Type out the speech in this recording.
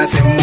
me hace